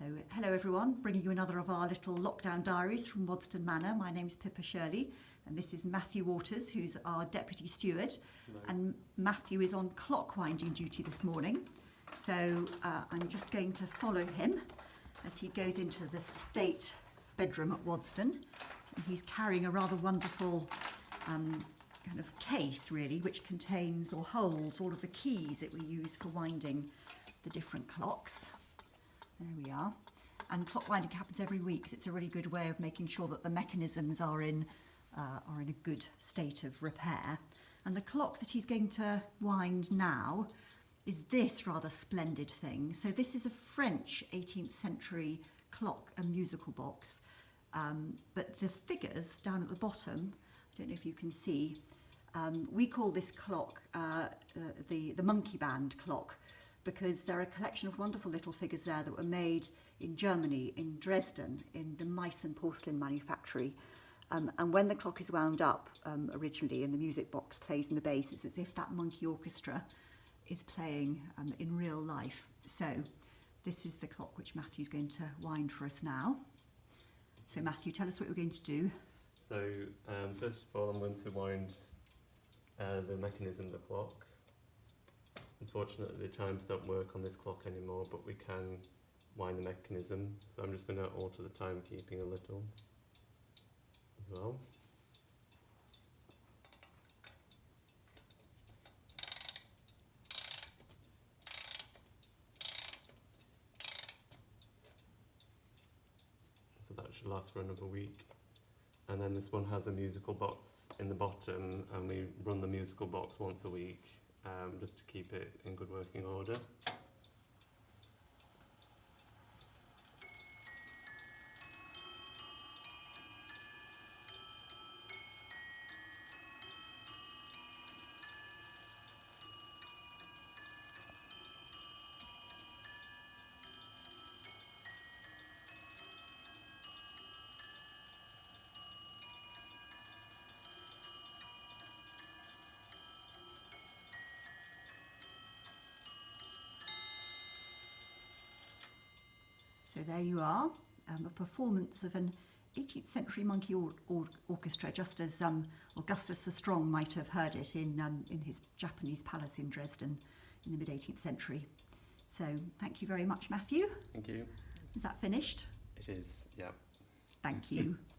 So, hello everyone, bringing you another of our little lockdown diaries from Waddesdon Manor. My name's Pippa Shirley, and this is Matthew Waters, who's our deputy steward. And Matthew is on clock winding duty this morning. So, uh, I'm just going to follow him as he goes into the state bedroom at Waddesdon. And he's carrying a rather wonderful um, kind of case, really, which contains or holds all of the keys that we use for winding the different clocks. There we are. And clock winding happens every week. It's a really good way of making sure that the mechanisms are in uh, are in a good state of repair. And the clock that he's going to wind now is this rather splendid thing. So this is a French 18th century clock, a musical box. Um, but the figures down at the bottom, I don't know if you can see, um, we call this clock uh, uh, the, the monkey band clock because there are a collection of wonderful little figures there that were made in Germany, in Dresden, in the Meissen porcelain manufactory. Um, and when the clock is wound up um, originally and the music box plays in the bass, it's as if that monkey orchestra is playing um, in real life. So this is the clock which Matthew's going to wind for us now. So Matthew, tell us what you're going to do. So um, first of all, I'm going to wind uh, the mechanism of the clock. Unfortunately, the chimes don't work on this clock anymore, but we can wind the mechanism. So I'm just going to alter the timekeeping a little as well. So that should last for another week. And then this one has a musical box in the bottom, and we run the musical box once a week um, just to keep it in good working order. So there you are, um, a performance of an 18th century monkey or- or- orchestra, just as um, Augustus the Strong might have heard it in, um, in his Japanese palace in Dresden in the mid 18th century. So thank you very much, Matthew. Thank you. Is that finished? It is, yeah. Thank you.